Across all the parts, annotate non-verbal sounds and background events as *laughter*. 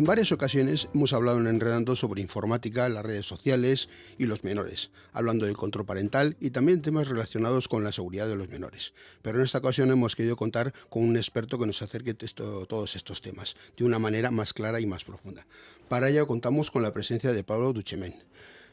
En varias ocasiones hemos hablado en Enredando sobre informática, las redes sociales y los menores, hablando del control parental y también temas relacionados con la seguridad de los menores. Pero en esta ocasión hemos querido contar con un experto que nos acerque a todos estos temas de una manera más clara y más profunda. Para ello contamos con la presencia de Pablo Duchemen.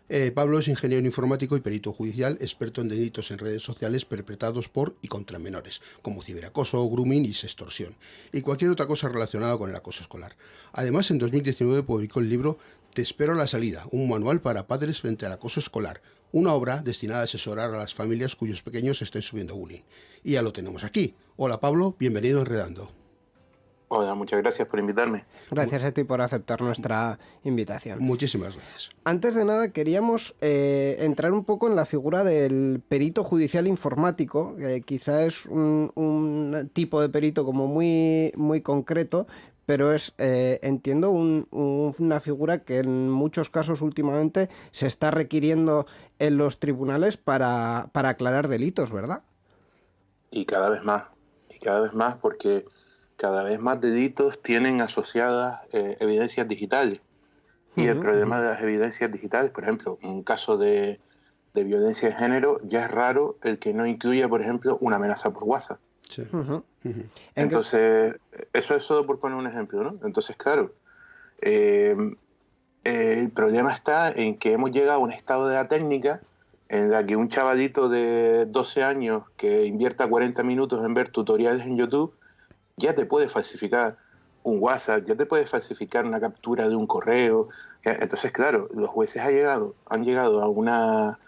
Eh, Pablo es ingeniero informático y perito judicial, experto en delitos en redes sociales perpetrados por y contra menores, como ciberacoso, grooming y sextorsión, y cualquier otra cosa relacionada con el acoso escolar. Además, en 2019 publicó el libro Te espero a la salida, un manual para padres frente al acoso escolar, una obra destinada a asesorar a las familias cuyos pequeños estén subiendo bullying. Y ya lo tenemos aquí. Hola Pablo, bienvenido a Enredando. Hola, muchas gracias por invitarme. Gracias a ti por aceptar nuestra invitación. Muchísimas gracias. Antes de nada, queríamos eh, entrar un poco en la figura del perito judicial informático, que quizá es un, tipo de perito como muy, muy concreto, pero es, eh, entiendo, una figura que en muchos casos últimamente se está requiriendo en los tribunales para, para aclarar delitos, ¿verdad? Y cada vez más, y cada vez más porque cada vez más delitos tienen asociadas eh, evidencias digitales. Y el problema de las evidencias digitales, por ejemplo, en un caso de, violencia de género, ya es raro el que no incluya, por ejemplo, una amenaza por WhatsApp. Entonces, eso es solo por poner un ejemplo, ¿no? Entonces, claro, em, el problema está en que hemos llegado a un estado de la técnica en la que un chavalito de 12 años que invierta 40 minutos en ver tutoriales en YouTube ya te puede falsificar un WhatsApp, ya te puede falsificar una captura de un correo. Entonces, claro, los jueces han llegado, han llegado a una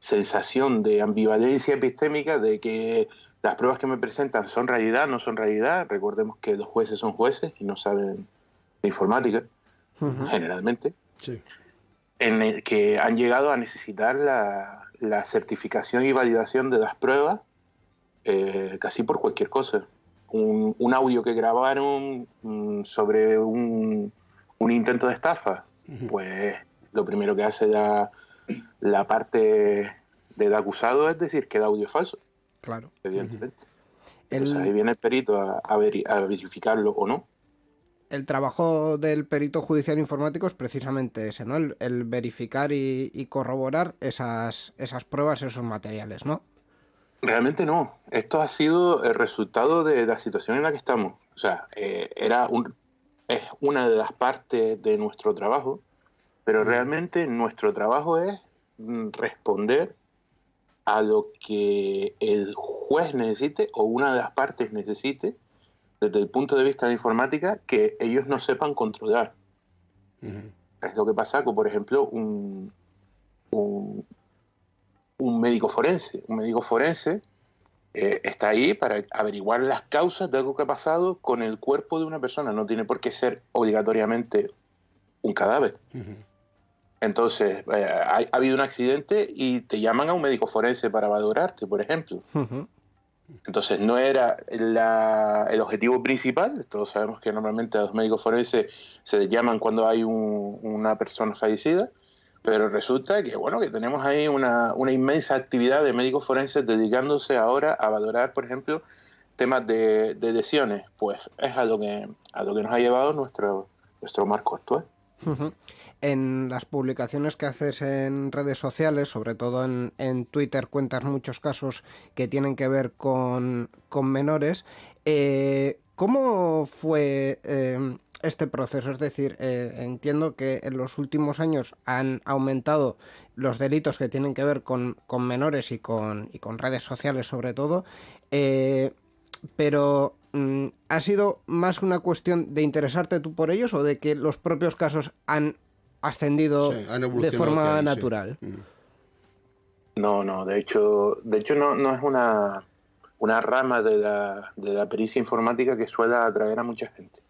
sensación de ambivalencia epistémica de que las pruebas que me presentan son realidad, no son realidad. Recordemos que los jueces son jueces y no saben de informática, generalmente. En el que han llegado a necesitar la, certificación y validación de las pruebas eh, casi por cualquier cosa un, audio que grabaron mm, sobre un, intento de estafa, pues lo primero que hace la, la parte del acusado es decir que el audio es falso. Claro. Evidentemente. Entonces ahí viene el perito a, verificarlo o no. El trabajo del perito judicial informático es precisamente ese, ¿no? El, verificar y, y, corroborar esas, esas pruebas, esos materiales, ¿no? Realmente no. Esto ha sido el resultado de la situación en la que estamos. O sea, eh, era un, es una de las partes de nuestro trabajo, pero realmente nuestro trabajo es mm, responder a lo que el juez necesite o una de las partes necesite desde el punto de vista de informática que ellos no sepan controlar. Es lo que pasa con, por ejemplo, un, un médico forense. Un médico forense eh, está ahí para averiguar las causas de algo que ha pasado con el cuerpo de una persona. No tiene por qué ser obligatoriamente un cadáver. Entonces, eh, ha, habido un accidente y te llaman a un médico forense para valorarte, por ejemplo. Entonces, no era el objetivo principal. Todos sabemos que normalmente a los médicos forenses se les llaman cuando hay una persona fallecida pero resulta que, bueno, que tenemos ahí una, inmensa actividad de médicos forenses dedicándose ahora a valorar, por ejemplo, temas de, lesiones. Pues es a lo que, a lo que nos ha llevado nuestro, nuestro marco actual. En las publicaciones que haces en redes sociales, sobre todo en, Twitter, cuentas muchos casos que tienen que ver con, menores. Eh, ¿Cómo fue eh, este proceso. Es decir, eh, entiendo que en los últimos años han aumentado los delitos que tienen que ver con, menores y con, y con redes sociales sobre todo, eh, pero mm, ¿ha sido más una cuestión de interesarte tú por ellos o de que los propios casos han ascendido de forma natural? Mm. No, no, de hecho, de hecho no, no es una, una rama de la, de la pericia informática que suele atraer a mucha gente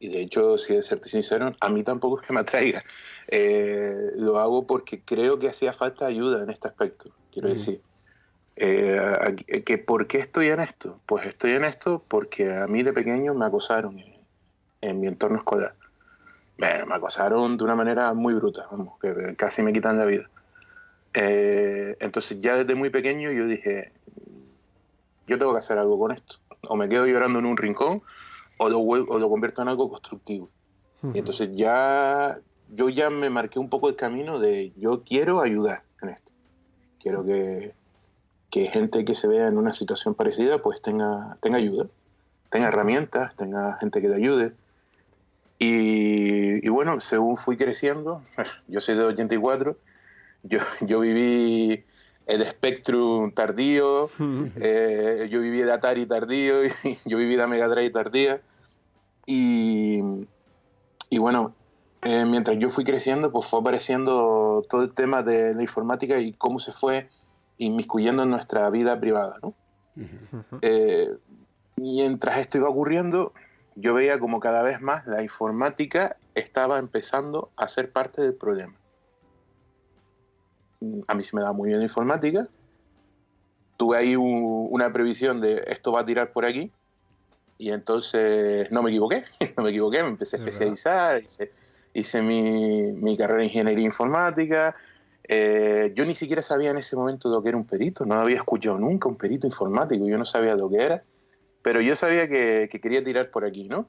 y de hecho, si de serte sincero, a mí tampoco es que me atraiga. Eh, lo hago porque creo que hacía falta ayuda en este aspecto, quiero decir. Eh, que ¿Por qué estoy en esto? Pues estoy en esto porque a mí de pequeño me acosaron en, mi entorno escolar. me acosaron de una manera muy bruta, vamos, que casi me quitan la vida. Eh, entonces ya desde muy pequeño yo dije, yo tengo que hacer algo con esto. O me quedo llorando en un rincón o lo, o lo convierto en algo constructivo. Y entonces ya yo ya me marqué un poco el camino de yo quiero ayudar en esto. Quiero que, que gente que se vea en una situación parecida pues tenga, tenga ayuda, tenga herramientas, tenga gente que te ayude. Y, y bueno, según fui creciendo, *laughs* yo soy de 84, yo, yo viví el Spectrum tardío, *laughs* eh, yo viví de Atari tardío, *laughs* y yo viví de Mega Drive tardía. Y, y bueno, eh, mientras yo fui creciendo, pues fue apareciendo todo el tema de la informática y cómo se fue inmiscuyendo en nuestra vida privada, ¿no? Eh, mientras esto iba ocurriendo, yo veía como cada vez más la informática estaba empezando a ser parte del problema. A mí se me da muy bien informática. Tuve ahí un, una previsión de esto va a tirar por aquí. Y entonces no me equivoqué, *laughs* no me equivoqué, me empecé a especializar, hice, hice mi, mi, carrera en ingeniería informática. Eh, yo ni siquiera sabía en ese momento lo que era un perito, no había escuchado nunca un perito informático, yo no sabía lo que era, pero yo sabía que, que quería tirar por aquí, ¿no?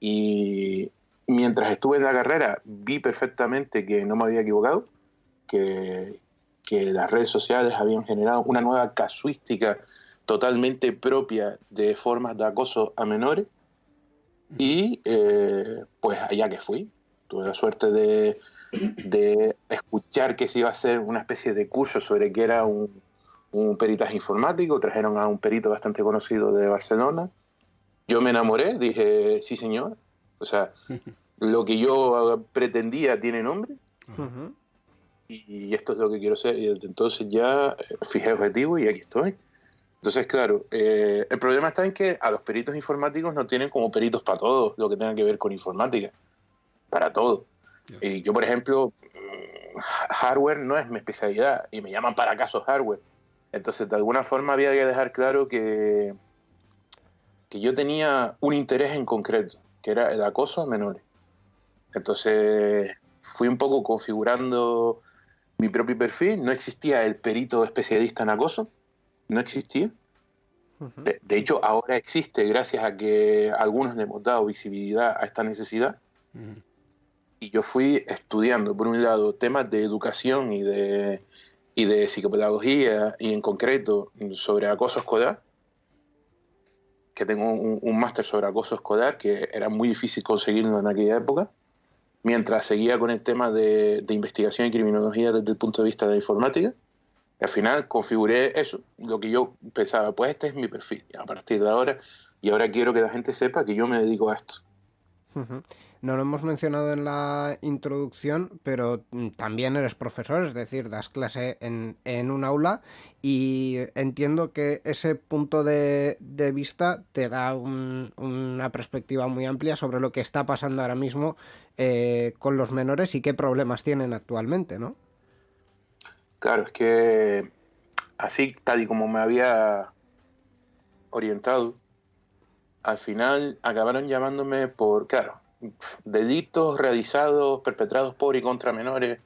Y mientras estuve en la carrera vi perfectamente que no me había equivocado, que, que las redes sociales habían generado una nueva casuística totalmente propia de formas de acoso a menores. Y eh, pues allá que fui, tuve la suerte de, de, escuchar que se iba a hacer una especie de curso sobre qué era un, un, peritaje informático, trajeron a un perito bastante conocido de Barcelona. Yo me enamoré, dije, sí señor, o sea, *laughs* lo que yo pretendía tiene nombre. Uh -huh. Y esto es lo que quiero ser. Y desde entonces ya eh, fijé objetivo y aquí estoy. Entonces, claro, eh, el problema está en que a los peritos informáticos no tienen como peritos para todo lo que tenga que ver con informática. Para todo. Yeah. Y yo, por ejemplo, hardware no es mi especialidad y me llaman para casos hardware. Entonces, de alguna forma había que dejar claro que, que yo tenía un interés en concreto, que era el acoso a menores. Entonces, fui un poco configurando mi propio perfil. No existía el perito especialista en acoso no existía. Uh -huh. de, de, hecho, ahora existe gracias a que algunos le hemos dado visibilidad a esta necesidad. Uh -huh. Y yo fui estudiando, por un lado, temas de educación y de, y de psicopedagogía, y en concreto sobre acoso escolar, que tengo un, un máster sobre acoso escolar, que era muy difícil conseguirlo en aquella época, mientras seguía con el tema de, de investigación y criminología desde el punto de vista de informática al final configuré eso, lo que yo pensaba, pues este es mi perfil, a partir de ahora, y ahora quiero que la gente sepa que yo me dedico a esto. No lo hemos mencionado en la introducción, pero también eres profesor, es decir, das clase en, en un aula y entiendo que ese punto de, de vista te da un, una perspectiva muy amplia sobre lo que está pasando ahora mismo eh, con los menores y qué problemas tienen actualmente, ¿no? Claro, es que así, tal y como me había orientado, al final acabaron llamándome por, claro, delitos realizados, perpetrados por y contra menores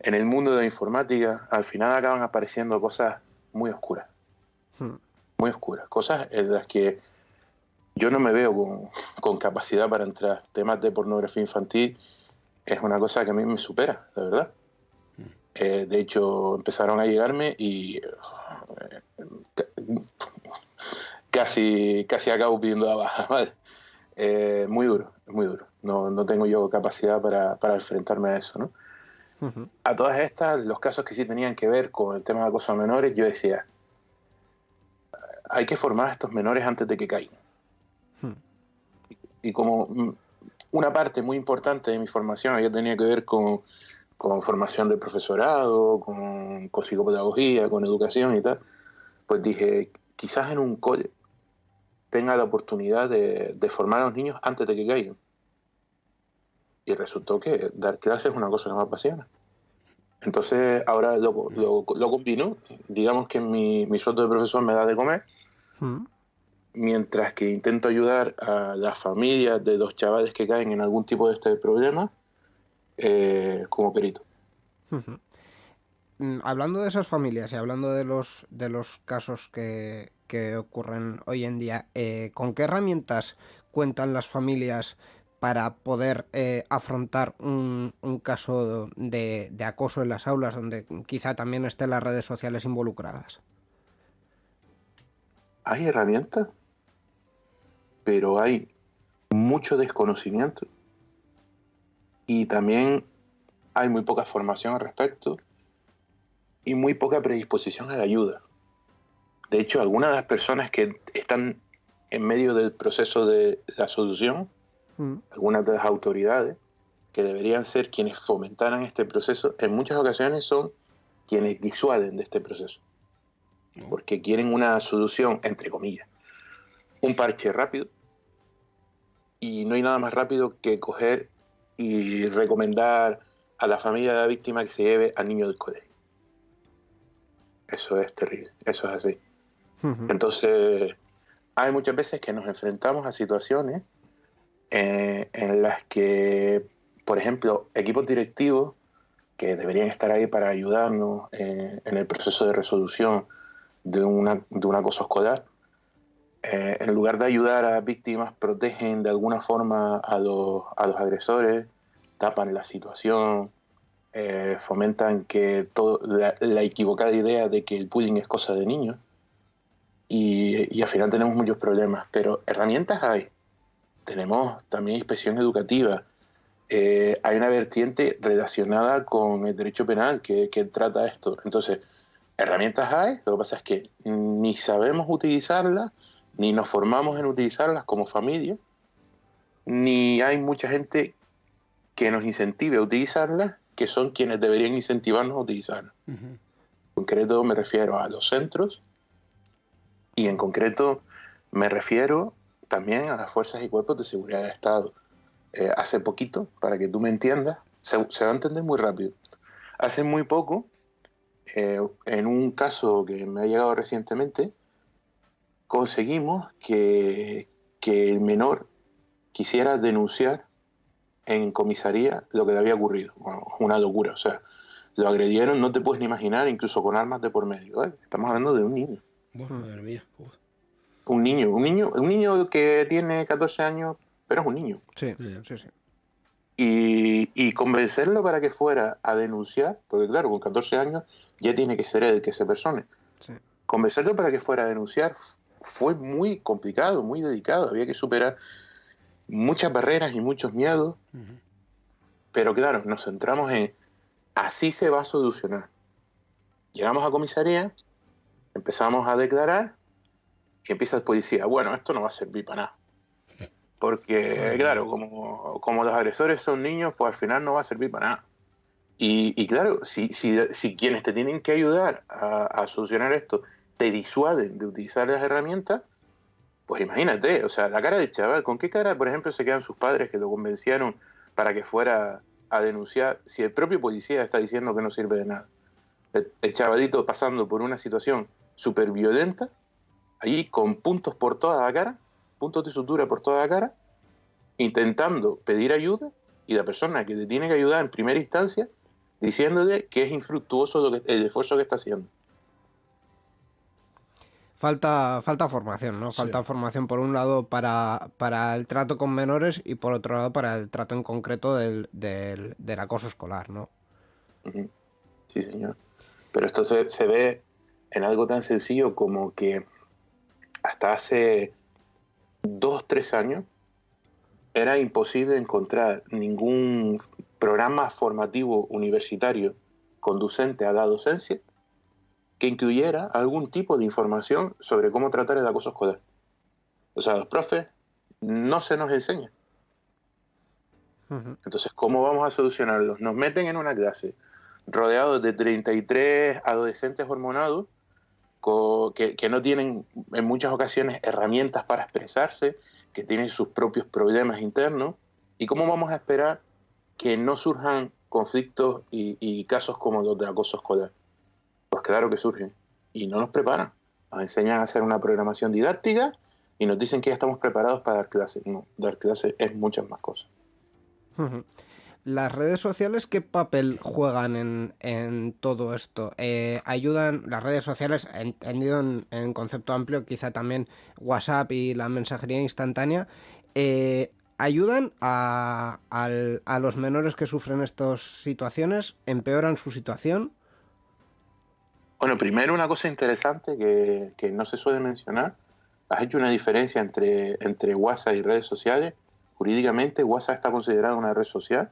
en el mundo de la informática, al final acaban apareciendo cosas muy oscuras. Hmm. Muy oscuras. Cosas en las que yo no me veo con, con capacidad para entrar. Temas de pornografía infantil es una cosa que a mí me supera, de verdad. Eh, de hecho, empezaron a llegarme y eh, casi, casi acabo pidiendo la baja. *laughs* ¿vale? Eh, muy duro, muy duro. No, no tengo yo capacidad para, para, enfrentarme a eso. ¿no? Uh -huh. A todas estas, los casos que sí tenían que ver con el tema de acoso a menores, yo decía, hay que formar a estos menores antes de que caigan. Y, como una parte muy importante de mi formación había tenido que ver con con formación del profesorado, con, con, psicopedagogía, con educación y tal, pues dije, quizás en un cole tenga la oportunidad de, de, formar a los niños antes de que caigan. Y resultó que dar clases es una cosa que me apasiona. Entonces ahora lo, lo, lo combino, digamos que mi, mi, sueldo de profesor me da de comer, mm. Mientras que intento ayudar a las familias de los chavales que caen en algún tipo de este problema eh, como perito. Uh -huh. Hablando de esas familias y hablando de los, de los casos que, que ocurren hoy en día, eh, ¿con qué herramientas cuentan las familias para poder eh, afrontar un, caso de, acoso en las aulas donde quizá también estén las redes sociales involucradas? Hay herramientas, pero hay mucho desconocimiento y también hay muy poca formación al respecto y muy poca predisposición a la ayuda. De hecho, algunas de las personas que están en medio del proceso de la solución, mm. algunas de las autoridades que deberían ser quienes fomentaran este proceso, en muchas ocasiones son quienes disuaden de este proceso. Porque quieren una solución, entre comillas, un parche rápido. Y no hay nada más rápido que coger y recomendar a la familia de la víctima que se lleve al niño del colegio. Eso es terrible, eso es así. Entonces, hay muchas veces que nos enfrentamos a situaciones eh, en las que, por ejemplo, equipos directivos que deberían estar ahí para ayudarnos eh, en el proceso de resolución de, una, de un acoso escolar, eh, en lugar de ayudar a víctimas, protegen de alguna forma a los, a los agresores, tapan la situación, fomentan que todo, la, la, equivocada idea de que el bullying es cosa de niños y, al final tenemos muchos problemas, pero herramientas hay. Tenemos también inspección educativa. Eh, hay una vertiente relacionada con el derecho penal que, que trata esto. Entonces, herramientas hay, lo que pasa es que ni sabemos utilizarlas, ni nos formamos en utilizarlas como familia, ni hay mucha gente que nos incentive a utilizarlas, que son quienes deberían incentivarnos a utilizarlas. En concreto me refiero a los centros, y en concreto me refiero también a las fuerzas y cuerpos de seguridad de Estado. Eh, hace poquito, para que tú me entiendas, se, va a entender muy rápido. Hace muy poco, eh, en un caso que me ha llegado recientemente, conseguimos que, que el menor quisiera denunciar en comisaría lo que le había ocurrido. una locura. O sea, lo agredieron, no te puedes ni imaginar, incluso con armas de por medio. Estamos hablando de un niño. Un niño, un niño, un niño que tiene 14 años, pero es un niño. Sí, sí, sí. Y, convencerlo para que fuera a denunciar, porque claro, con 14 años ya tiene que ser el que se persone. Convencerlo para que fuera a denunciar fue muy complicado, muy dedicado, había que superar muchas barreras y muchos miedos, pero claro, nos centramos en así se va a solucionar. Llegamos a comisaría, Empezamos a declarar y empieza el policía, bueno, esto no va a servir para nada. Porque, claro, como, como los agresores son niños, pues al final no va a servir para nada. Y, claro, si, si, quienes te tienen que ayudar a, solucionar esto te disuaden de utilizar las herramientas, pues imagínate, o sea, la cara del chaval, ¿con qué cara, por ejemplo, se quedan sus padres que lo convencieron para que fuera a denunciar si el propio policía está diciendo que no sirve de nada? El, el chavalito pasando por una situación súper violenta, ahí con puntos por toda la cara, puntos de sutura por toda la cara, intentando pedir ayuda y la persona que te tiene que ayudar en primera instancia diciéndole que es infructuoso el esfuerzo que está haciendo. Falta, falta formación, ¿no? Falta formación por un lado para, para, el trato con menores y por otro lado para el trato en concreto del, del, acoso escolar, ¿no? Sí, señor. Pero esto se, se ve en algo tan sencillo como que hasta hace dos, tres años era imposible encontrar ningún programa formativo universitario conducente a la docencia que incluyera algún tipo de información sobre cómo tratar el acoso escolar. O sea, los profes no se nos enseñan. Entonces, ¿cómo vamos a solucionarlos? Nos meten en una clase rodeados de 33 adolescentes hormonados que, no tienen en muchas ocasiones herramientas para expresarse, que tienen sus propios problemas internos. ¿Y cómo vamos a esperar que no surjan conflictos y, casos como los de acoso escolar? Pues claro que surgen y no nos preparan. Nos enseñan a hacer una programación didáctica y nos dicen que ya estamos preparados para dar clases. No, dar clases es muchas más cosas. ¿Las redes sociales qué papel juegan en, todo esto? Eh, ¿Ayudan las redes sociales, entendido en, concepto amplio, quizá también WhatsApp y la mensajería instantánea? Eh, ¿ayudan a, los menores que sufren estas situaciones? ¿Empeoran su situación? Bueno, primero una cosa interesante que, no se suele mencionar. Has hecho una diferencia entre, entre WhatsApp y redes sociales. Jurídicamente, WhatsApp está considerada una red social,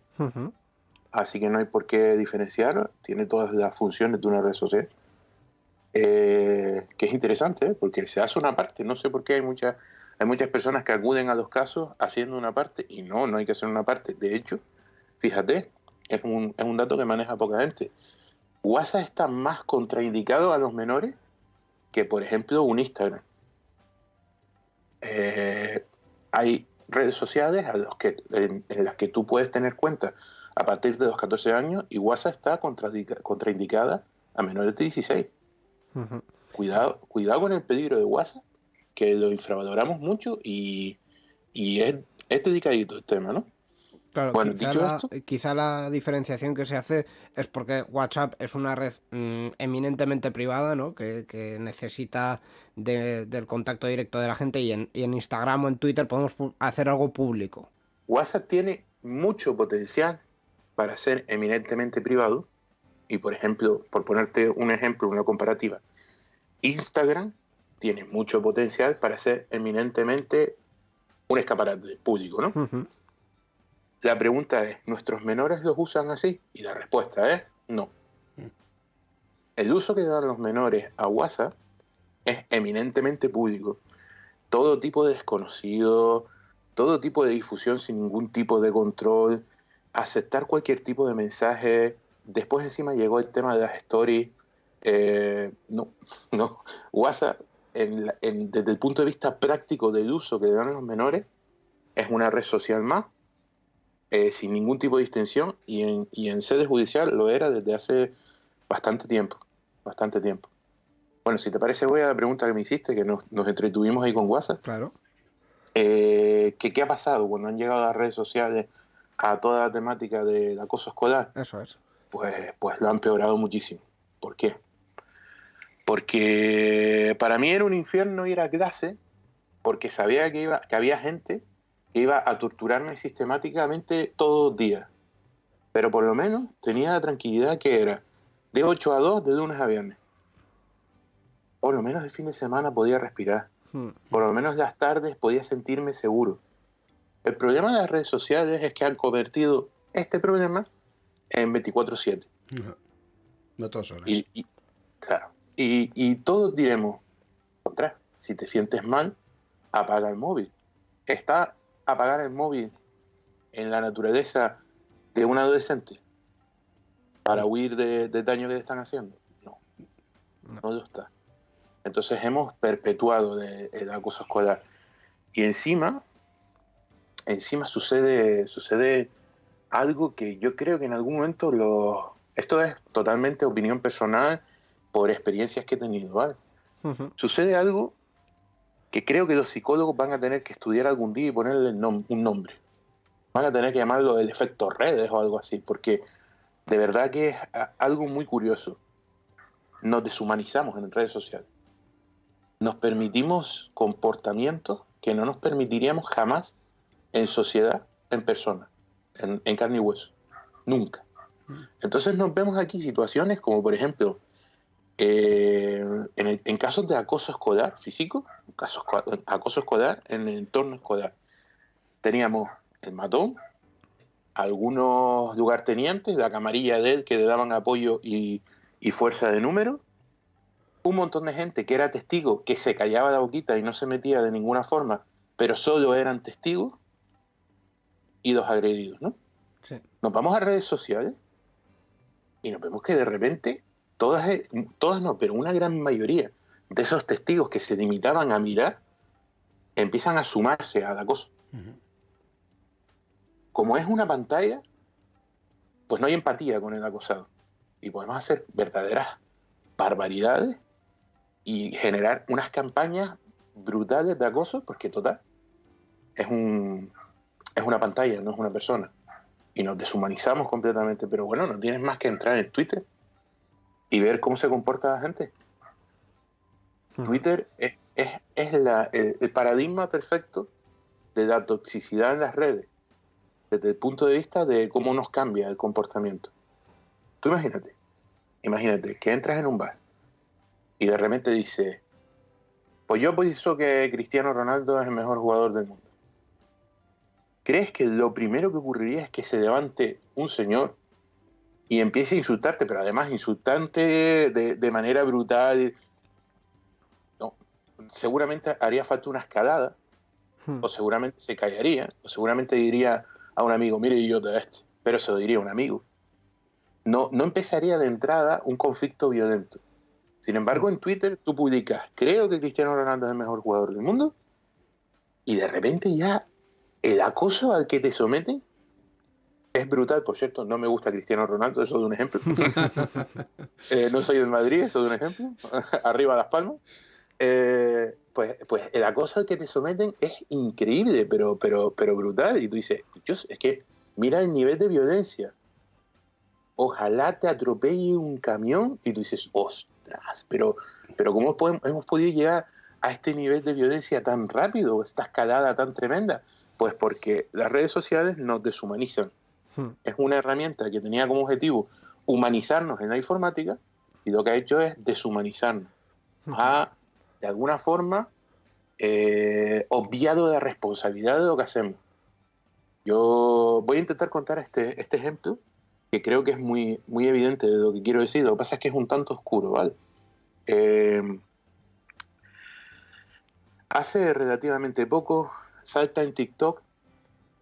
así que no hay por qué diferenciarlo. Tiene todas las funciones de una red social. Eh, que es interesante, ¿eh? porque se hace una parte. No sé por qué hay muchas hay muchas personas que acuden a los casos haciendo una parte y no, no hay que hacer una parte. De hecho, fíjate, es un, es un dato que maneja poca gente. WhatsApp está más contraindicado a los menores que, por ejemplo, un Instagram. Eh, hay redes sociales a los que, en, las que tú puedes tener cuenta a partir de los 14 años y WhatsApp está contraindicada a menores de 16. cuidado, cuidado con el peligro de WhatsApp que lo infravaloramos mucho y, es, es dedicadito el tema, ¿no? Claro, bueno, quizá, la, quizá, la, diferenciación que se hace es porque WhatsApp es una red mm, eminentemente privada, ¿no? Que, necesita del contacto directo de la gente y en, y en, Instagram o en Twitter podemos hacer algo público. WhatsApp tiene mucho potencial para ser eminentemente privado y, por ejemplo, por ponerte un ejemplo, una comparativa, Instagram tiene mucho potencial para ser eminentemente un escaparate público, ¿no? La pregunta es, ¿nuestros menores los usan así? Y la respuesta es no. El uso que dan los menores a WhatsApp es eminentemente público. Todo tipo de desconocido, todo tipo de difusión sin ningún tipo de control, aceptar cualquier tipo de mensaje. Después encima llegó el tema de las stories. Eh, no, *laughs* no. WhatsApp desde el punto de vista práctico del uso que le dan los menores, es una red social más, eh, sin ningún tipo de distinción, y en, y en sede judicial lo era desde hace bastante tiempo, bastante tiempo. Bueno, si te parece, voy a la pregunta que me hiciste, que nos, entretuvimos ahí con WhatsApp. Claro. Eh, ¿qué, ha pasado cuando han llegado las redes sociales a toda la temática del acoso escolar? Eso es. Pues, pues lo han empeorado muchísimo. ¿Por qué? Porque para mí era un infierno ir a clase porque sabía que, iba, que había gente que iba a torturarme sistemáticamente todos los días. Pero por lo menos tenía la tranquilidad que era de 8 a 2 de lunes a viernes. Por lo menos el fin de semana podía respirar. Hmm. Por lo menos las tardes podía sentirme seguro. El problema de las redes sociales es que han convertido este problema en 24/7. No, no todas horas. y, claro, y, todos diremos, contra, si te sientes mal, apaga el móvil. ¿Está apagar el móvil en la naturaleza de un adolescente para huir del daño que le están haciendo? No, no, lo está. Entonces hemos perpetuado el acoso escolar. Y encima, encima sucede, sucede algo que yo creo que en algún momento lo... Esto es totalmente opinión personal por experiencias que he tenido, ¿vale? Sucede algo que creo que los psicólogos van a tener que estudiar algún día y ponerle un nombre. Van a tener que llamarlo el efecto redes o algo así, porque de verdad que es algo muy curioso. Nos deshumanizamos en redes sociales. Nos permitimos comportamientos que no nos permitiríamos jamás en sociedad, en persona, en, en carne y hueso. Nunca. Entonces nos vemos aquí situaciones como, por ejemplo, eh, en, casos de acoso escolar físico, casos, acoso escolar en el entorno escolar, teníamos el matón, algunos lugartenientes, la camarilla de él que le daban apoyo y, fuerza de número, un montón de gente que era testigo, que se callaba la boquita y no se metía de ninguna forma, pero solo eran testigos, y los agredidos, ¿no? Nos vamos a redes sociales y nos vemos que de repente todas, eh, todas no, pero una gran mayoría de esos testigos que se limitaban a mirar empiezan a sumarse al acoso. Como es una pantalla, pues no hay empatía con el acosado. Y podemos hacer verdaderas barbaridades y generar unas campañas brutales de acoso, porque total, es, un, es una pantalla, no es una persona. Y nos deshumanizamos completamente, pero bueno, no tienes más que entrar en Twitter y ver cómo se comporta la gente. Twitter es, es, la, el, paradigma perfecto de la toxicidad en las redes, desde el punto de vista de cómo nos cambia el comportamiento. Tú imagínate, imagínate que entras en un bar y de repente dice, pues yo pienso que Cristiano Ronaldo es el mejor jugador del mundo. ¿Crees que lo primero que ocurriría es que se levante un señor y empiece a insultarte, pero además insultante de, manera brutal? No, seguramente haría falta una escalada, hmm. o seguramente se callaría, o seguramente diría a un amigo, mire yo de este, pero se lo diría a un amigo. No, no empezaría de entrada un conflicto violento. Sin embargo, en Twitter tú publicas, creo que Cristiano Ronaldo es el mejor jugador del mundo, y de repente ya el acoso al que te someten es brutal, por cierto. No me gusta Cristiano Ronaldo, eso de un ejemplo. *laughs* Eh, no soy del Madrid, eso de un ejemplo. *laughs* Arriba las palmas. Eh, pues, pues el acoso que te someten es increíble, pero, pero, pero brutal. Y tú dices, es que mira el nivel de violencia. Ojalá te atropelle un camión y tú dices, ostras, pero, pero ¿cómo hemos podido llegar a este nivel de violencia tan rápido, esta escalada tan tremenda? Pues porque las redes sociales nos deshumanizan. Hmm. Es una herramienta que tenía como objetivo humanizarnos en la informática y lo que ha hecho es deshumanizarnos. Hmm. Ha, de alguna forma, eh, obviado la responsabilidad de lo que hacemos. Yo voy a intentar contar este, este ejemplo que creo que es muy, muy evidente de lo que quiero decir. Lo que pasa es que es un tanto oscuro, ¿vale? Eh, hace relativamente poco salta en TikTok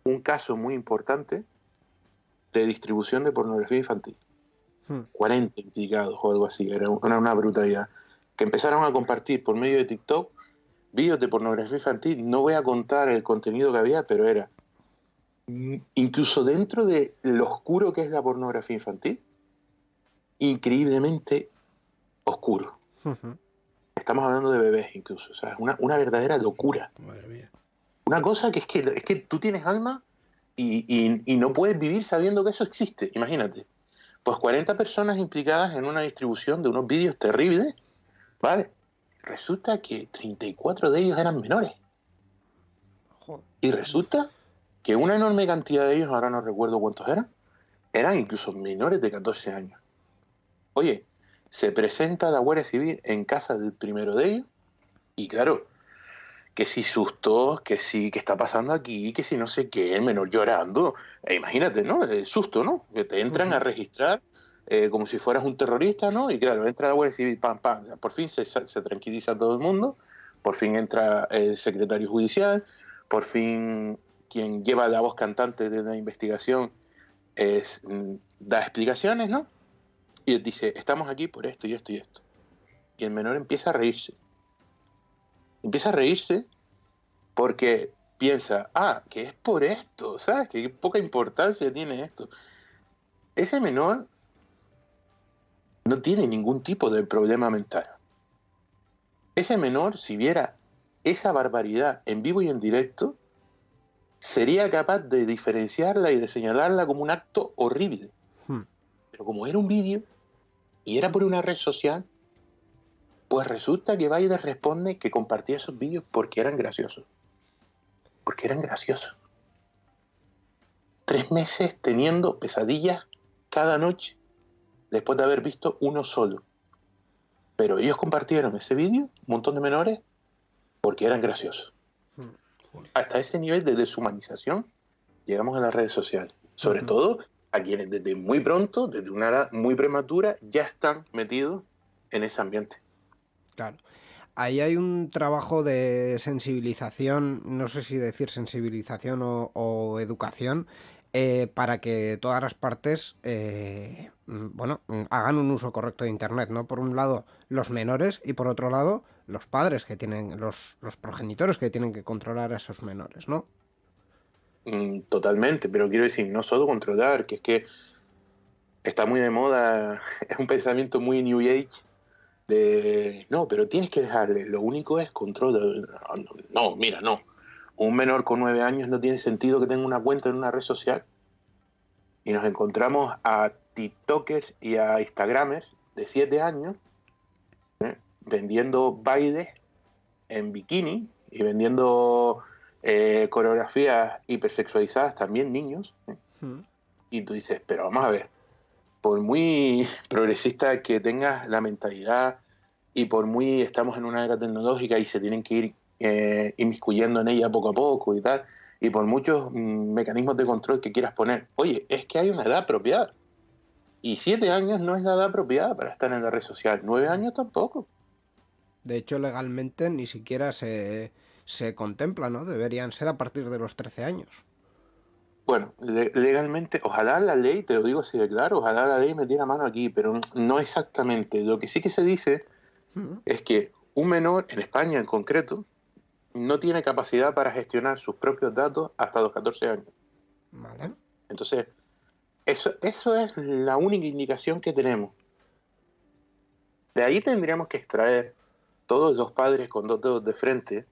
un caso muy importante de distribución de pornografía infantil. 40 hmm. implicados o algo así, era una, una brutalidad. Que empezaron a compartir por medio de TikTok vídeos de pornografía infantil. No voy a contar el contenido que había, pero era incluso dentro de lo oscuro que es la pornografía infantil, increíblemente oscuro. Estamos hablando de bebés incluso, o sea, una, una verdadera locura. Madre mía. Una cosa que es que, es que tú tienes alma y, no puedes vivir sabiendo que eso existe, imagínate. Pues 40 personas implicadas en una distribución de unos vídeos terribles, ¿vale? Resulta que 34 de ellos eran menores. Y resulta que una enorme cantidad de ellos, ahora no recuerdo cuántos eran, eran incluso menores de 14 años. Oye, se presenta la Guardia Civil en casa del primero de ellos y claro, que si sustos, que si, que está pasando aquí, que si no sé qué, el menor llorando. E imagínate, ¿no? El susto, ¿no? Que te entran a registrar eh, como si fueras un terrorista, ¿no? Y claro, entra la Guardia Civil, pam, pam. por fin se, se, tranquiliza todo el mundo, por fin entra el secretario judicial, por fin quien lleva la voz cantante de la investigación es, mm, da explicaciones, ¿no? Y dice, estamos aquí por esto y esto y esto. Y el menor empieza a reírse empieza a reírse porque piensa, ah, que es por esto, ¿sabes? Que poca importancia tiene esto. Ese menor no tiene ningún tipo de problema mental. Ese menor, si viera esa barbaridad en vivo y en directo, sería capaz de diferenciarla y de señalarla como un acto horrible. Hmm. Pero como era un vídeo y era por una red social, pues resulta que Biden responde que compartía esos vídeos porque eran graciosos. Porque eran graciosos. Tres meses teniendo pesadillas cada noche después de haber visto uno solo. Pero ellos compartieron ese vídeo, un montón de menores, porque eran graciosos. Hmm. Hasta ese nivel de deshumanización llegamos a las redes sociales. Sobre todo a quienes desde muy pronto, desde una edad muy prematura, ya están metidos en ese ambiente. Claro. Ahí hay un trabajo de sensibilización, no sé si decir sensibilización o, educación, eh, para que todas las partes, eh, bueno, hagan un uso correcto de Internet, ¿no? Por un lado, los menores y por otro lado, los padres que tienen, los, los progenitores que tienen que controlar a esos menores, ¿no? Mm, totalmente, pero quiero decir, no solo controlar, que es que está muy de moda, *laughs* es un pensamiento muy New Age de, no, pero tienes que dejarle, lo único es control. no, mira, no. Un menor con nueve años no tiene sentido que tenga una cuenta en una red social. Y nos encontramos a TikTokers y a Instagramers de siete años ¿eh? vendiendo bailes en bikini y vendiendo eh, coreografías hipersexualizadas, también niños. ¿eh? Hmm. Y tú dices, pero vamos a ver, por muy *laughs* progresista que tengas la mentalidad y por muy estamos en una era tecnológica y se tienen que ir eh, inmiscuyendo en ella poco a poco y tal, y por muchos mm, mecanismos de control que quieras poner, oye, es que hay una edad apropiada. Y siete años no es la edad apropiada para estar en la red social, nueve años tampoco. De hecho, legalmente ni siquiera se, se contempla, ¿no? Deberían ser a partir de los 13 años. Bueno, legalmente, ojalá la ley, te lo digo así de claro, ojalá la ley metiera mano aquí, pero no exactamente. Lo que sí que se dice es que un menor, en España en concreto, no tiene capacidad para gestionar sus propios datos hasta los 14 años. Vale. Entonces, eso, eso es la única indicación que tenemos. De ahí tendríamos que extraer todos los padres con dos dedos de frente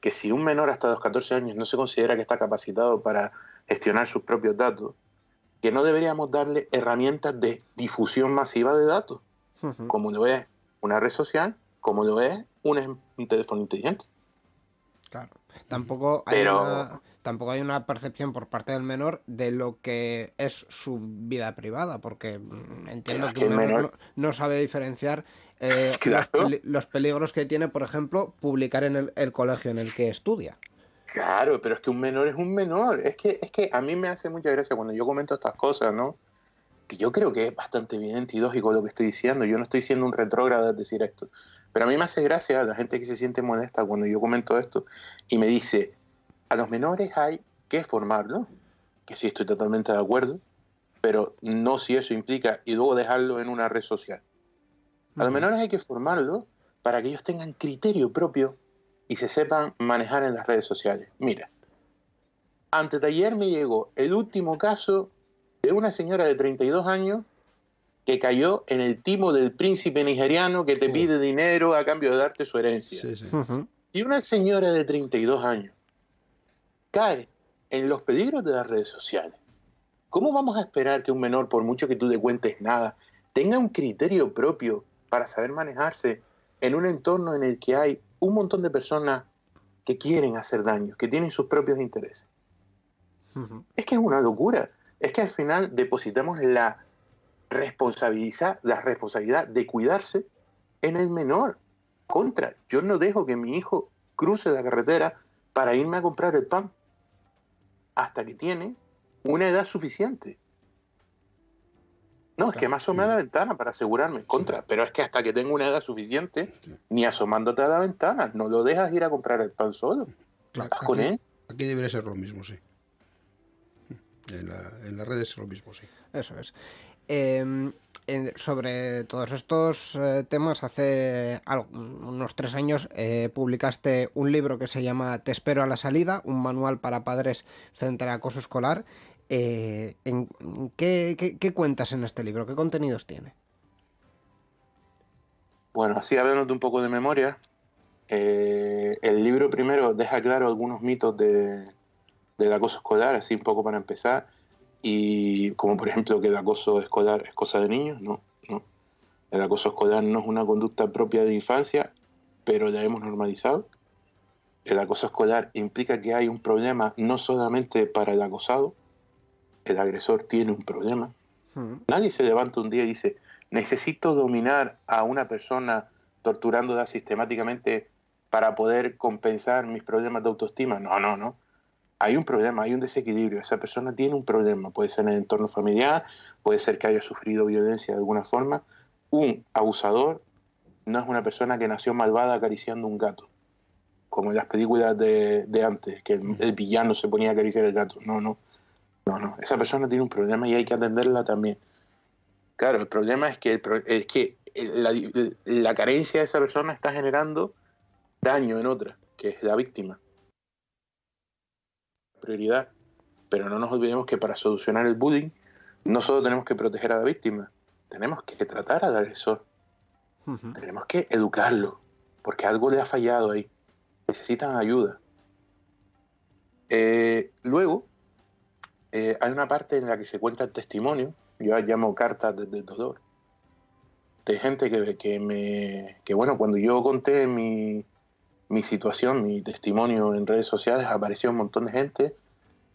que si un menor hasta los 14 años no se considera que está capacitado para gestionar sus propios datos, que no deberíamos darle herramientas de difusión masiva de datos, como lo es una red social, como lo es un, teléfono inteligente. Claro. Tampoco hay, una, tampoco hay una percepción por parte del menor de lo que es su vida privada, porque mm, entiendo que, el menor, no, sabe diferenciar eh, *laughs* los, peligros que tiene, por ejemplo, publicar en el, colegio en el que estudia. Claro, pero es que un menor es un menor. Es que, es que a mí me hace mucha gracia cuando yo comento estas cosas, ¿no? Que yo creo que es bastante evidente y lógico lo que estoy diciendo. Yo no estoy siendo un retrógrado al decir esto. Pero a mí me hace gracia la gente que se siente molesta cuando yo comento esto y me dice, a los menores hay que formarlo, que sí estoy totalmente de acuerdo, pero no si eso implica y luego dejarlo en una red social. A los menores hay que formarlo para que ellos tengan criterio propio y se sepan manejar en las redes sociales. Mira, antes de ayer me llegó el último caso de una señora de 32 años que cayó en el timo del príncipe nigeriano que te pide dinero a cambio de darte su herencia. Y una señora de 32 años cae en los peligros de las redes sociales. ¿Cómo vamos a esperar que un menor, por mucho que tú le cuentes nada, tenga un criterio propio para saber manejarse en un entorno en el que hay un montón de personas que quieren hacer daño, que tienen sus propios intereses? Es que es una locura. Es que al final depositamos la responsabilidad, la responsabilidad de cuidarse en el menor. Contra, yo no dejo que mi hijo cruce la carretera para irme a comprar el pan hasta que tiene una edad suficiente. No, es que me asomé a la ventana para asegurarme contra, pero es que hasta que tenga una edad suficiente, ni asomándote a la ventana, no lo dejas ir a comprar el pan solo. con él. Aquí debería ser lo mismo, sí. En, en las redes es lo mismo, sí. Eso es. Em, sobre todos estos eh, temas, hace unos tres años eh, publicaste un libro que se llama Te espero a la salida, un manual para padres frente al acoso escolar. Eh, en, ¿qué, cuentas en este libro? ¿Qué contenidos tiene? Bueno, así hablando un poco de memoria, el libro primero deja claro algunos mitos de, del acoso escolar, así un poco para empezar y como por ejemplo que el acoso escolar es cosa de niños, no, no. El acoso escolar no es una conducta propia de infancia, pero la hemos normalizado. El acoso escolar implica que hay un problema no solamente para el acosado, el agresor tiene un problema. Hmm. Nadie se levanta un día y dice, necesito dominar a una persona torturándola sistemáticamente para poder compensar mis problemas de autoestima. No, no, no hay un problema, hay un desequilibrio, esa persona tiene un problema, puede ser en el entorno familiar, puede ser que haya sufrido violencia de alguna forma. Un abusador no es una persona que nació malvada acariciando un gato, como en las películas de, antes, que el, villano se ponía a acariciar el gato. No, no, no, no, esa persona tiene un problema y hay que atenderla también. Claro, el problema es que, es que la, la carencia de esa persona está generando daño en otra, que es la víctima prioridad. Pero no nos olvidemos que para solucionar el bullying no solo tenemos que proteger a la víctima, tenemos que tratar al agresor. Tenemos que educarlo, porque algo le ha fallado ahí. Necesitan ayuda. Eh, luego, eh, hay una parte en la que se cuenta el testimonio, yo llamo cartas desde el dolor, de gente que, que me. que bueno, cuando yo conté mi, mi situación, mi testimonio en redes sociales, apareció un montón de gente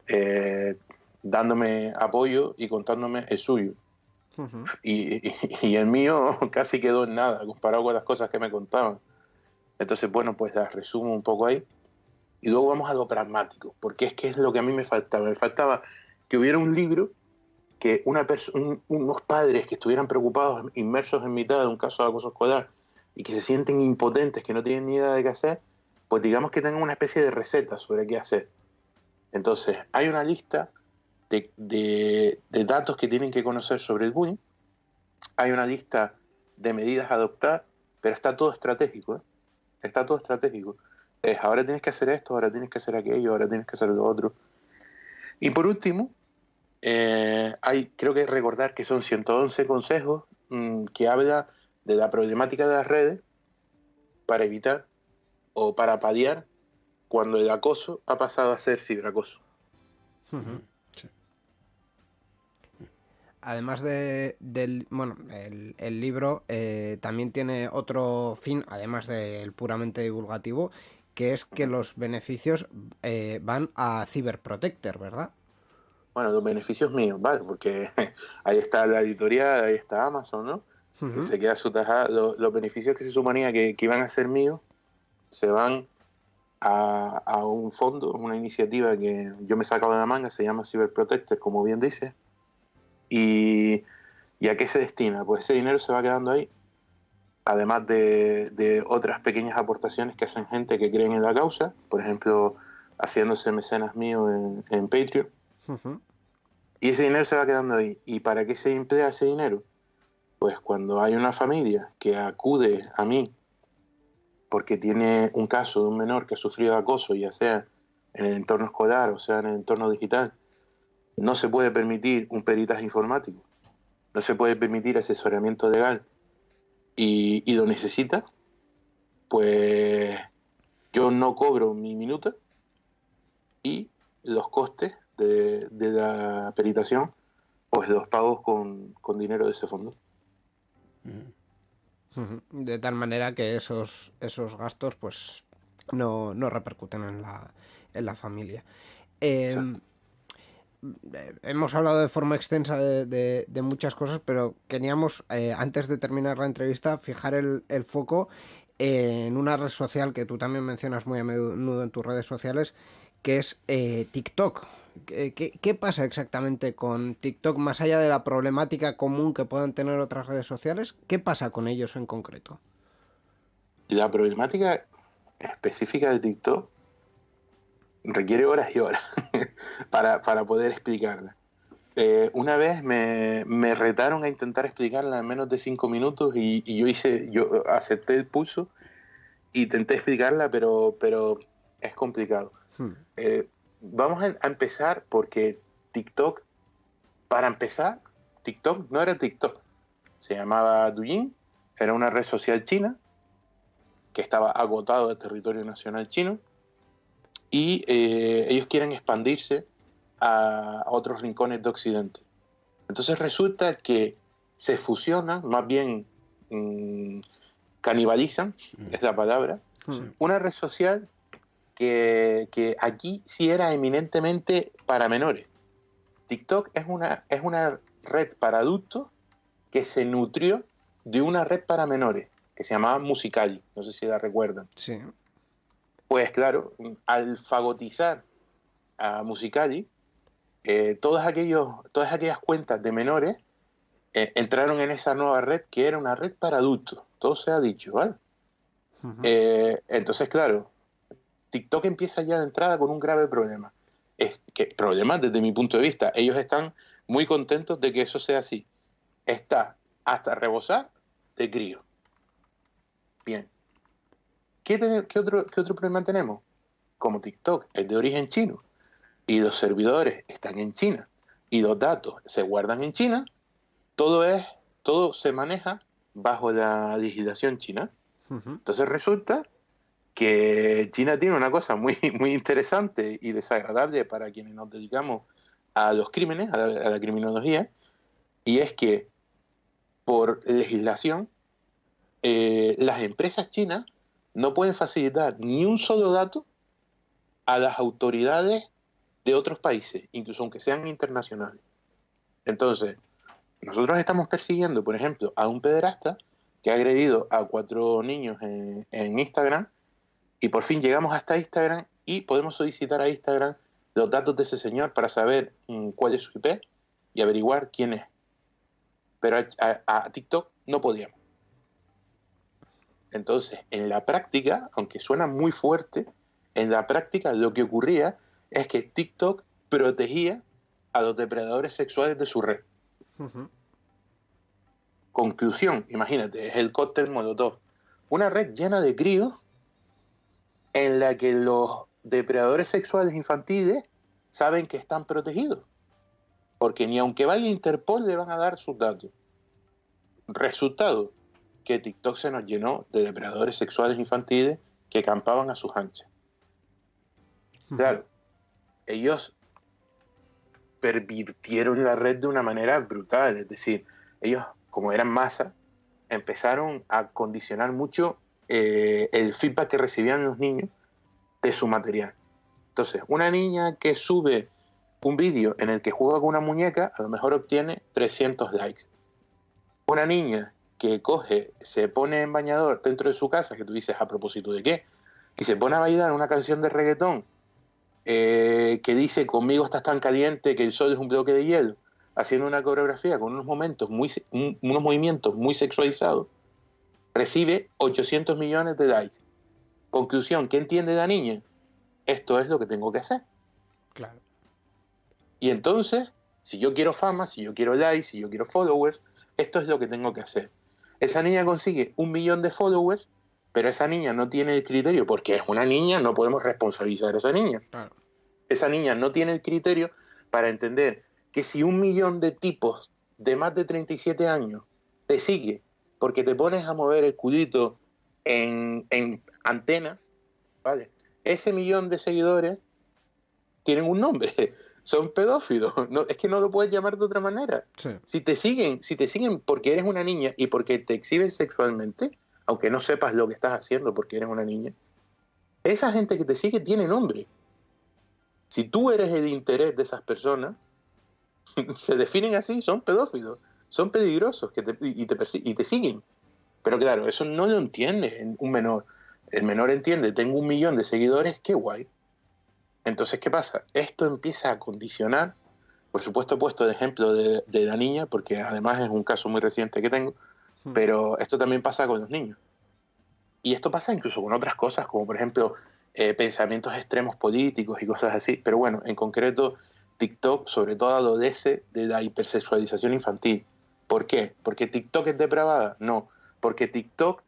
eh, dándome apoyo y contándome el suyo. y, y, el mío *laughs* casi quedó en nada comparado con las cosas que me contaban. Entonces, bueno, pues las resumo un poco ahí. Y luego vamos a lo pragmático, porque es que es lo que a mí me faltaba. Me faltaba que hubiera un libro que una unos padres que estuvieran preocupados, inmersos en mitad de un caso de acoso escolar y que se sienten impotentes, que no tienen ni idea de qué hacer, pues digamos que tengan una especie de receta sobre qué hacer. Entonces, hay una lista de, de, datos que tienen que conocer sobre el bullying, hay una lista de medidas a adoptar, pero está todo estratégico, ¿eh? está todo estratégico. Es, ahora tienes que hacer esto, ahora tienes que hacer aquello, ahora tienes que hacer lo otro. Y por último, eh, hay, creo que recordar que son 111 consejos mm, que habla de la problemática de las redes para evitar o para paliar cuando el acoso ha pasado a ser ciberacoso. Además de, del bueno, el, libro eh, también tiene otro fin, además del puramente divulgativo, que es que los beneficios eh, van a Cyberprotector, ¿verdad? Bueno, los beneficios míos, ¿vale? Porque *laughs* ahí está la editorial, ahí está Amazon, ¿no? se queda su tajada. Los, beneficios que se suponía que, iban a ser míos se van a, un fondo, una iniciativa que yo me he sacado de la manga, se llama Cyberprotector, como bien dice. Y, a qué se destina? Pues ese dinero se va quedando ahí, además de, otras pequeñas aportaciones que hacen gente que creen en la causa, por ejemplo, haciéndose mecenas míos en, Patreon. Y ese dinero se va quedando ahí. ¿Y para qué se emplea ese dinero? Pues cuando hay una familia que acude a mí porque tiene un caso de un menor que ha sufrido acoso, ya sea en el entorno escolar o sea en el entorno digital, no se puede permitir un peritaje informático, no se puede permitir asesoramiento legal y, lo necesita, pues yo no cobro mi minuta y los costes de, la peritación pues los pago con dinero de ese fondo. De tal manera que esos, esos gastos pues no, repercuten en la, en la familia. Em, eh, hemos hablado de forma extensa de, muchas cosas, pero queríamos, eh, antes de terminar la entrevista, fijar el, el, foco en una red social que tú también mencionas muy a menudo en tus redes sociales, que es eh, TikTok. ¿Qué, pasa exactamente con TikTok, más allá de la problemática común que puedan tener otras redes sociales? ¿Qué pasa con ellos en concreto? La problemática específica de TikTok requiere horas y horas *laughs* para, poder explicarla. Eh, una vez me, retaron a intentar explicarla en menos de cinco minutos y, yo hice, yo acepté el pulso, intenté explicarla, pero, pero es complicado. Hmm. Eh, vamos a, empezar porque TikTok, para empezar, TikTok no era TikTok. Se llamaba Douyin, era una red social china que estaba agotado del territorio nacional chino y eh, ellos quieren expandirse a, otros rincones de Occidente. Entonces resulta que se fusionan, más bien mm, canibalizan, mm. es la palabra, una red social que, aquí sí era eminentemente para menores. TikTok es una, es una red para adultos que se nutrió de una red para menores que se llamaba Musicali. No sé si la recuerdan. Sí. Pues claro, al fagotizar a Musicali, eh, todas, aquellos, todas aquellas cuentas de menores eh, entraron en esa nueva red que era una red para adultos. Todo se ha dicho, ¿vale? Eh, entonces, claro, TikTok empieza ya de entrada con un grave problema. Es que, problema desde mi punto de vista. Ellos están muy contentos de que eso sea así. Está hasta rebosar de crío. Bien. ¿Qué, otro, ¿Qué otro problema tenemos? Como TikTok es de origen chino y los servidores están en China y los datos se guardan en China, todo es, todo se maneja bajo la legislación china. Entonces resulta que China tiene una cosa muy, *laughs* muy interesante y desagradable para quienes nos dedicamos a los crímenes, a la, criminología, y es que por legislación eh, las empresas chinas no pueden facilitar ni un solo dato a las autoridades de otros países, incluso aunque sean internacionales. Entonces, nosotros estamos persiguiendo, por ejemplo, a un pederasta que ha agredido a cuatro niños en, en Instagram y por fin llegamos hasta Instagram y podemos solicitar a Instagram los datos de ese señor para saber mm, cuál es su IP y averiguar quién es. Pero a, TikTok no podíamos. Entonces, en la práctica, aunque suena muy fuerte, en la práctica lo que ocurría es que TikTok protegía a los depredadores sexuales de su red. Conclusión, imagínate, es el cóctel Molotov. Una red llena de críos en la que los depredadores sexuales infantiles saben que están protegidos. Porque ni aunque vaya Interpol le van a dar sus datos. Resultado, que TikTok se nos llenó de depredadores sexuales infantiles que campaban a sus anchas. Claro, ellos pervirtieron la red de una manera brutal, es decir, ellos, como eran masa, empezaron a condicionar mucho eh, el feedback que recibían los niños de su material. Entonces, una niña que sube un vídeo en el que juega con una muñeca, a lo mejor obtiene 300 likes. Una niña que coge, se pone en bañador dentro de su casa, que tú dices, ¿a propósito de qué? Y se pone a bailar una canción de reggaetón eh, que dice, conmigo estás tan caliente que el sol es un bloque de hielo, haciendo una coreografía con unos, momentos muy, unos movimientos muy sexualizados, recibe 800 millones de likes. Conclusión, ¿qué entiende la niña? Esto es lo que tengo que hacer. Claro. Y entonces, si yo quiero fama, si yo quiero likes, si yo quiero followers, esto es lo que tengo que hacer. Esa niña consigue un millón de followers, pero esa niña no tiene el criterio, porque es una niña, no podemos responsabilizar a esa niña. Claro. Esa niña no tiene el criterio para entender que si un millón de tipos de más de 37 años te sigue porque te pones a mover el cudito en, en antena, ¿vale? Ese millón de seguidores tienen un nombre, *laughs* son pedófilos. *laughs* No, es que no lo puedes llamar de otra manera. Si te siguen, si te siguen porque eres una niña y porque te exhiben sexualmente, aunque no sepas lo que estás haciendo porque eres una niña, esa gente que te sigue tiene nombre. Si tú eres el interés de esas personas, *laughs* se definen así, son pedófilos, son peligrosos que y, te, y te siguen. Pero claro, eso no lo entiende un menor. El menor entiende, tengo un millón de seguidores, qué guay. Entonces, ¿qué pasa? Esto empieza a condicionar, por supuesto he puesto de ejemplo de, la niña, porque además es un caso muy reciente que tengo, hmm. pero esto también pasa con los niños. Y esto pasa incluso con otras cosas, como por ejemplo eh, pensamientos extremos políticos y cosas así. Pero bueno, en concreto, TikTok sobre todo adolece de la hipersexualización infantil. ¿Por qué? ¿Porque TikTok es depravada? No, porque TikTok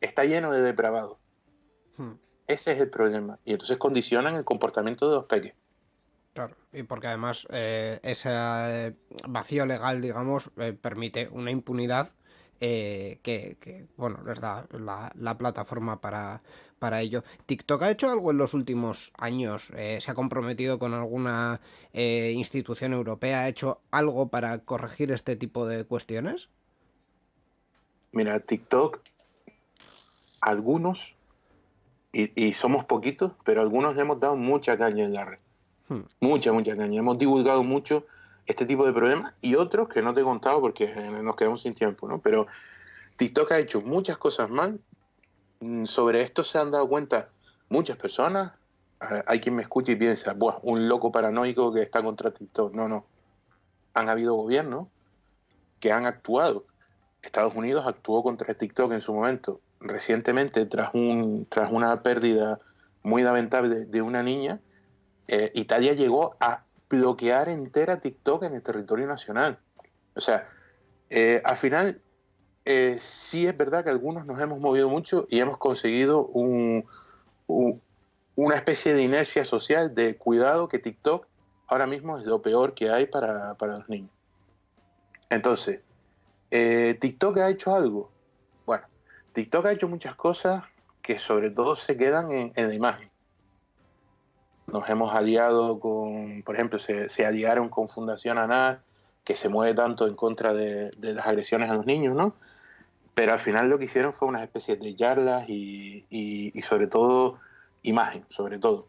está lleno de depravados. Hmm. Ese es el problema. Y entonces condicionan el comportamiento de los peques. Claro, y porque además eh, ese eh, vacío legal, digamos, eh, permite una impunidad que, bueno, les da la, plataforma para, para ello. ¿TikTok ha hecho algo en los últimos años? ¿Se ha comprometido con alguna institución europea? ¿Ha hecho algo para corregir este tipo de cuestiones? Mira, TikTok, algunos y, somos poquitos, pero algunos le hemos dado mucha caña en la red. Hmm. Mucha, mucha caña. Hemos divulgado mucho este tipo de problemas y otros que no te he contado porque nos quedamos sin tiempo, ¿no? Pero TikTok ha hecho muchas cosas mal. Mm, sobre esto se han dado cuenta muchas personas. Hay quien me escucha y piensa, Buah, un loco paranoico que está contra TikTok. No, no. Han habido gobiernos que han actuado. Estados Unidos actuó contra TikTok en su momento recientemente, tras, un, tras una pérdida muy lamentable de, una niña, eh, Italia llegó a bloquear entera TikTok en el territorio nacional. O sea, eh, al final eh, sí es verdad que algunos nos hemos movido mucho y hemos conseguido un, una especie de inercia social de cuidado que TikTok ahora mismo es lo peor que hay para, para los niños. Entonces, TikTok ha hecho algo. TikTok ha hecho muchas cosas que sobre todo se quedan en, la imagen. Nos hemos aliado con, por ejemplo, se, aliaron con Fundación ANAR, que se mueve tanto en contra de, las agresiones a los niños, ¿no? Pero al final lo que hicieron fue una especie de charlas y, y, sobre todo imagen, sobre todo.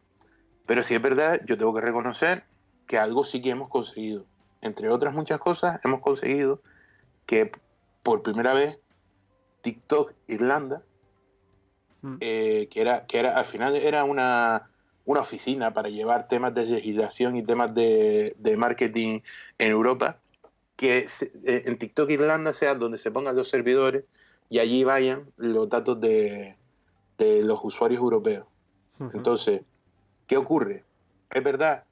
Pero sí es verdad, yo tengo que reconocer que algo sí que hemos conseguido. Entre otras muchas cosas, hemos conseguido que por primera vez TikTok Irlanda, mm. eh, que, era, que era, al final era una, una oficina para llevar temas de legislación y temas de, de marketing en Europa, que eh, en TikTok Irlanda sea donde se pongan los servidores y allí vayan los datos de, los usuarios europeos. Entonces, ¿qué ocurre? Es verdad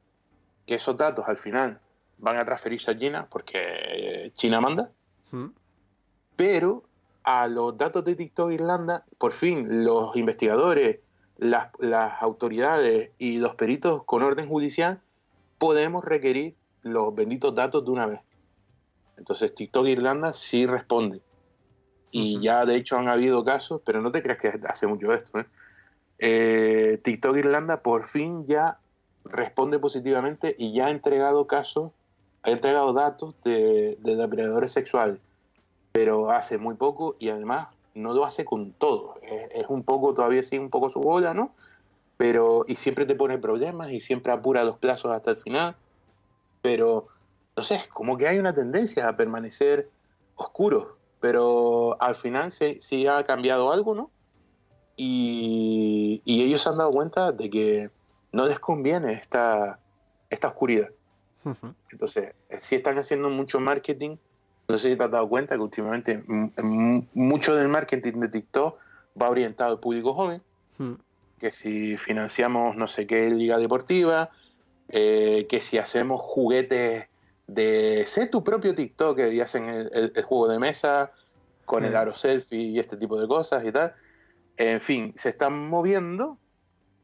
que esos datos al final van a transferirse a China porque eh, China manda, pero a los datos de TikTok Irlanda, por fin los investigadores, las, las autoridades y los peritos con orden judicial podemos requerir los benditos datos de una vez. Entonces TikTok Irlanda sí responde. Y ya de hecho han habido casos, pero no te creas que hace mucho esto. ¿eh? Eh, TikTok Irlanda por fin ya responde positivamente y ya ha entregado casos, ha entregado datos de, depredadores sexuales, pero hace muy poco y además no lo hace con todo. Es, un poco, todavía sigue un poco su bola, ¿no? Pero, y siempre te pone problemas y siempre apura los plazos hasta el final. Pero, no sé, es como que hay una tendencia a permanecer oscuros pero al final sí, ha cambiado algo, ¿no? Y, ellos se han dado cuenta de que no les conviene esta, esta oscuridad. Entonces, sí están haciendo mucho marketing. No sé si te has dado cuenta que últimamente mucho del marketing de TikTok va orientado al público joven. Que si financiamos no sé qué liga deportiva, eh, que si hacemos juguetes de ser tu propio TikTok y hacen el, juego de mesa con el aro selfie y este tipo de cosas y tal. En fin, se están moviendo,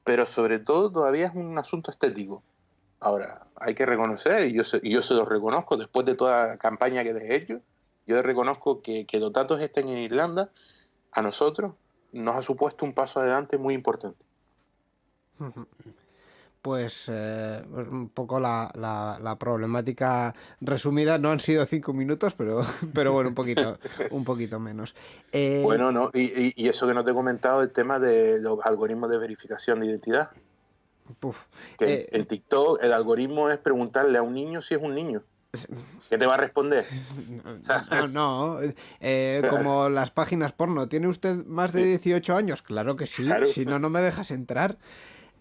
pero sobre todo todavía es un asunto estético. Ahora, hay que reconocer, y yo se, y yo se lo reconozco después de toda la campaña que les he hecho, yo reconozco que, que los datos estén en Irlanda, a nosotros nos ha supuesto un paso adelante muy importante pues, eh, pues un poco la, la, problemática resumida. No han sido cinco minutos, pero, *laughs* pero bueno, un poquito, un poquito menos. Eh, bueno, no, y, y, eso que no te he comentado, el tema de los algoritmos de verificación de identidad. que eh, en TikTok el algoritmo es preguntarle a un niño si es un niño. ¿Qué te va a responder? *laughs* No, no, como las páginas porno. ¿Tiene usted más de 18 años? Claro que sí, si no, no me dejas entrar.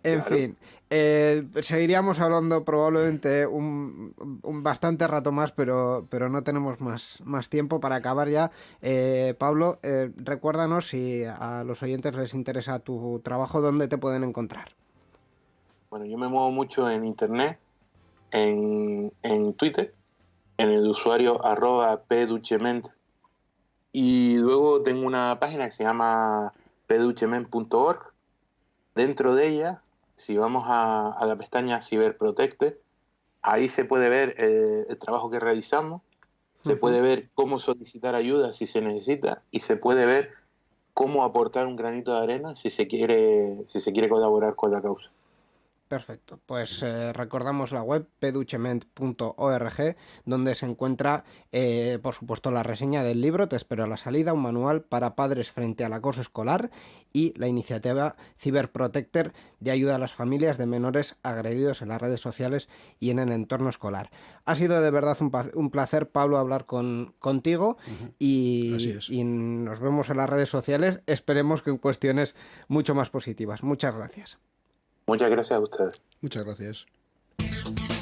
En fin, eh, seguiríamos hablando probablemente un, bastante rato más, pero, pero no tenemos más, más tiempo para acabar ya. Eh, Pablo, eh, recuérdanos si a los oyentes les interesa tu trabajo, ¿dónde te pueden encontrar? Bueno, yo me muevo mucho en Internet, en, en Twitter, en el usuario arroba pduchement y luego tengo una página que se llama pduchement.org. Dentro de ella si vamos a, la pestaña Ciberprotecte, ahí se puede ver eh, el trabajo que realizamos, se puede ver cómo solicitar ayuda si se necesita y se puede ver cómo aportar un granito de arena si se quiere, si se quiere colaborar con la causa. Perfecto, pues eh, recordamos la web peduchement.org donde se encuentra eh, por supuesto la reseña del libro Te espero a la salida, un manual para padres frente al acoso escolar y la iniciativa Cyberprotector de ayuda a las familias de menores agredidos en las redes sociales y en el entorno escolar. Ha sido de verdad un, placer Pablo hablar con, contigo y, y nos vemos en las redes sociales, esperemos que en cuestiones mucho más positivas. Muchas gracias. Muchas gracias a ustedes. Muchas gracias.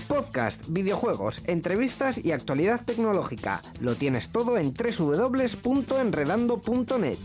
Podcast, videojuegos, entrevistas y actualidad tecnológica. Lo tienes todo en www.enredando.net.